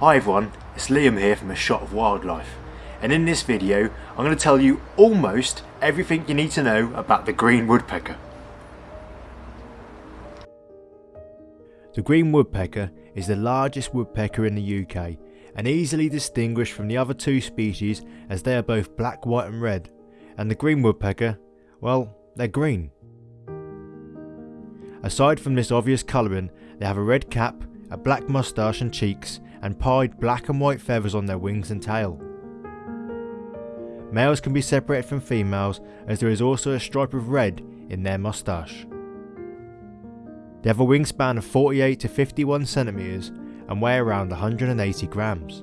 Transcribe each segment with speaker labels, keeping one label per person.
Speaker 1: Hi everyone, it's Liam here from A Shot of Wildlife and in this video I'm going to tell you almost everything you need to know about the green woodpecker. The green woodpecker is the largest woodpecker in the UK and easily distinguished from the other two species as they are both black, white and red and the green woodpecker, well, they're green. Aside from this obvious colouring, they have a red cap, a black moustache and cheeks and pied black and white feathers on their wings and tail. Males can be separated from females as there is also a stripe of red in their moustache. They have a wingspan of 48 to 51 centimeters and weigh around 180 grams.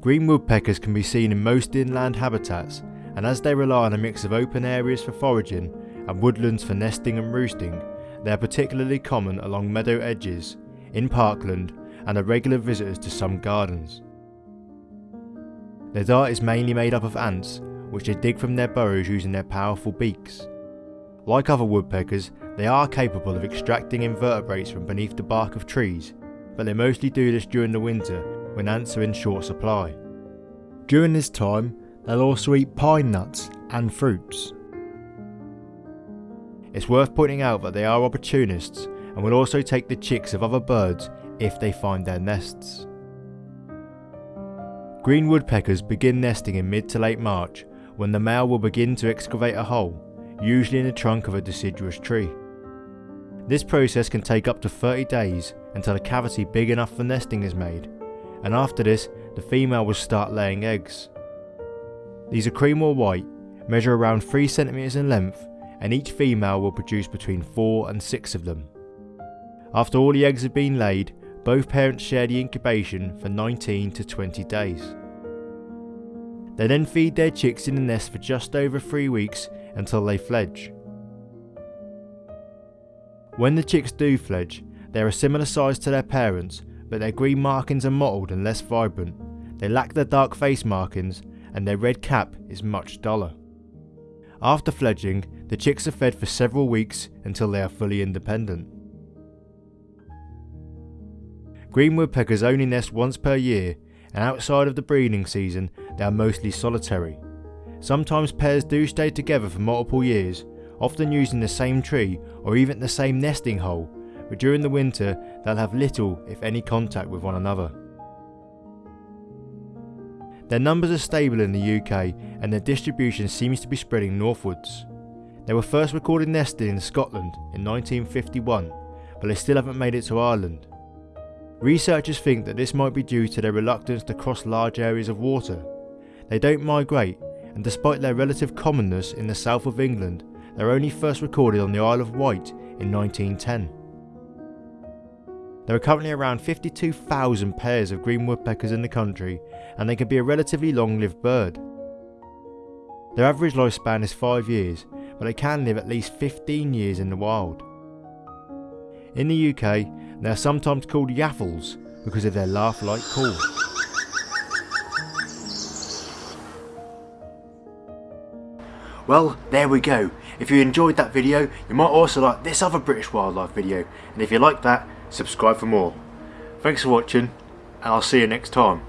Speaker 1: Green woodpeckers can be seen in most inland habitats and as they rely on a mix of open areas for foraging and woodlands for nesting and roosting, they are particularly common along meadow edges in parkland and are regular visitors to some gardens. Their diet is mainly made up of ants, which they dig from their burrows using their powerful beaks. Like other woodpeckers, they are capable of extracting invertebrates from beneath the bark of trees, but they mostly do this during the winter when ants are in short supply. During this time, they'll also eat pine nuts and fruits. It's worth pointing out that they are opportunists and will also take the chicks of other birds if they find their nests. Green woodpeckers begin nesting in mid to late March when the male will begin to excavate a hole, usually in the trunk of a deciduous tree. This process can take up to 30 days until a cavity big enough for nesting is made, and after this the female will start laying eggs. These are cream or white, measure around 3 cm in length and each female will produce between 4 and 6 of them. After all the eggs have been laid, both parents share the incubation for 19 to 20 days. They then feed their chicks in the nest for just over 3 weeks until they fledge. When the chicks do fledge, they are a similar size to their parents, but their green markings are mottled and less vibrant. They lack their dark face markings, and their red cap is much duller. After fledging, the chicks are fed for several weeks until they are fully independent. Green woodpeckers only nest once per year and outside of the breeding season they are mostly solitary. Sometimes pairs do stay together for multiple years, often using the same tree or even the same nesting hole, but during the winter they'll have little if any contact with one another. Their numbers are stable in the UK and their distribution seems to be spreading northwards. They were first recorded nesting in Scotland in 1951, but they still haven't made it to Ireland. Researchers think that this might be due to their reluctance to cross large areas of water. They don't migrate, and despite their relative commonness in the south of England, they were only first recorded on the Isle of Wight in 1910. There are currently around 52,000 pairs of green woodpeckers in the country, and they can be a relatively long-lived bird. Their average lifespan is 5 years, but they can live at least 15 years in the wild. In the UK, they are sometimes called yaffles because of their laugh-like call. Well, there we go. If you enjoyed that video, you might also like this other British wildlife video. And if you like that, subscribe for more. Thanks for watching, and I'll see you next time.